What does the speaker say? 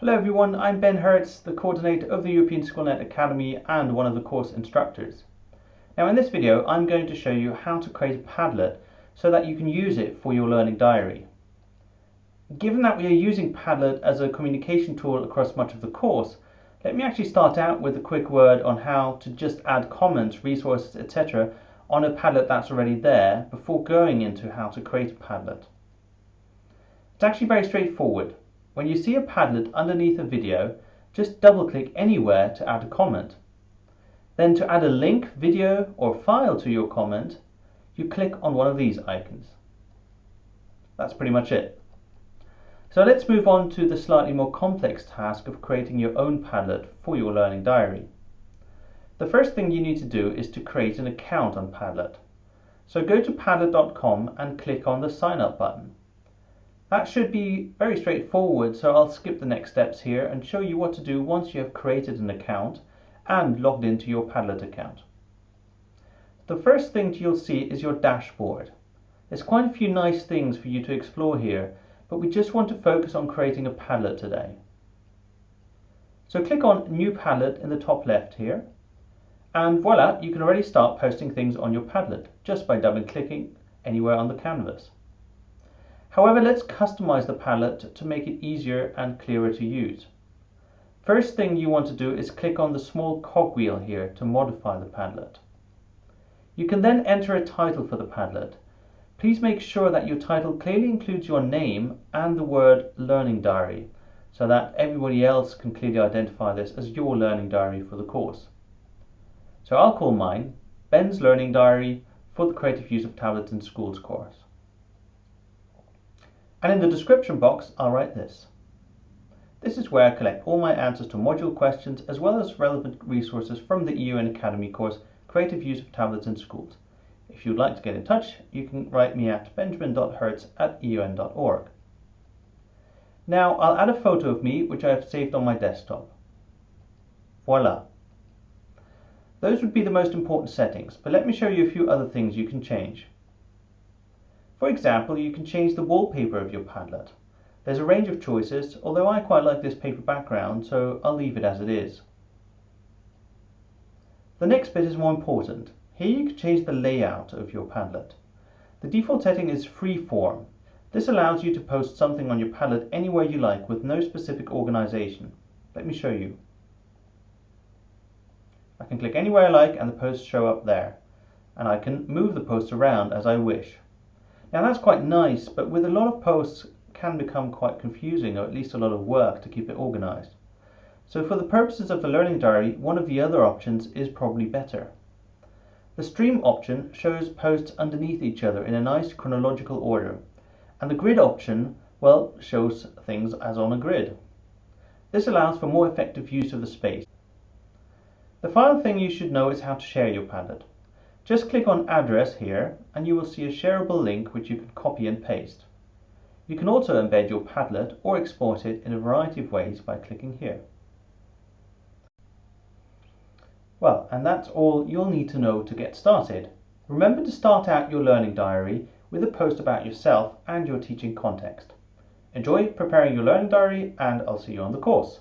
Hello everyone, I'm Ben Hertz, the coordinator of the European SchoolNet Academy and one of the course instructors. Now in this video I'm going to show you how to create a Padlet so that you can use it for your learning diary. Given that we are using Padlet as a communication tool across much of the course, let me actually start out with a quick word on how to just add comments, resources, etc. on a Padlet that's already there before going into how to create a Padlet. It's actually very straightforward. When you see a Padlet underneath a video, just double click anywhere to add a comment. Then to add a link, video or file to your comment, you click on one of these icons. That's pretty much it. So let's move on to the slightly more complex task of creating your own Padlet for your learning diary. The first thing you need to do is to create an account on Padlet. So go to padlet.com and click on the sign up button. That should be very straightforward, so I'll skip the next steps here and show you what to do once you have created an account and logged into your Padlet account. The first thing you'll see is your dashboard. There's quite a few nice things for you to explore here, but we just want to focus on creating a Padlet today. So click on New Padlet in the top left here, and voila, you can already start posting things on your Padlet just by double clicking anywhere on the canvas. However, let's customize the Padlet to make it easier and clearer to use. First thing you want to do is click on the small cogwheel here to modify the Padlet. You can then enter a title for the Padlet. Please make sure that your title clearly includes your name and the word Learning Diary so that everybody else can clearly identify this as your learning diary for the course. So I'll call mine Ben's Learning Diary for the Creative Use of Tablets in Schools course. And in the description box, I'll write this. This is where I collect all my answers to module questions as well as relevant resources from the EUN Academy course, Creative Use of Tablets in Schools. If you'd like to get in touch, you can write me at benjamin.hertz at eun.org. Now I'll add a photo of me which I have saved on my desktop. Voila! Those would be the most important settings, but let me show you a few other things you can change. For example, you can change the wallpaper of your Padlet. There's a range of choices, although I quite like this paper background, so I'll leave it as it is. The next bit is more important. Here you can change the layout of your Padlet. The default setting is freeform. This allows you to post something on your Padlet anywhere you like with no specific organization. Let me show you. I can click anywhere I like and the posts show up there. And I can move the posts around as I wish. Now that's quite nice, but with a lot of posts can become quite confusing or at least a lot of work to keep it organized. So for the purposes of the learning diary, one of the other options is probably better. The stream option shows posts underneath each other in a nice chronological order, and the grid option, well, shows things as on a grid. This allows for more effective use of the space. The final thing you should know is how to share your Padlet. Just click on address here and you will see a shareable link which you can copy and paste. You can also embed your Padlet or export it in a variety of ways by clicking here. Well, and that's all you'll need to know to get started. Remember to start out your learning diary with a post about yourself and your teaching context. Enjoy preparing your learning diary and I'll see you on the course.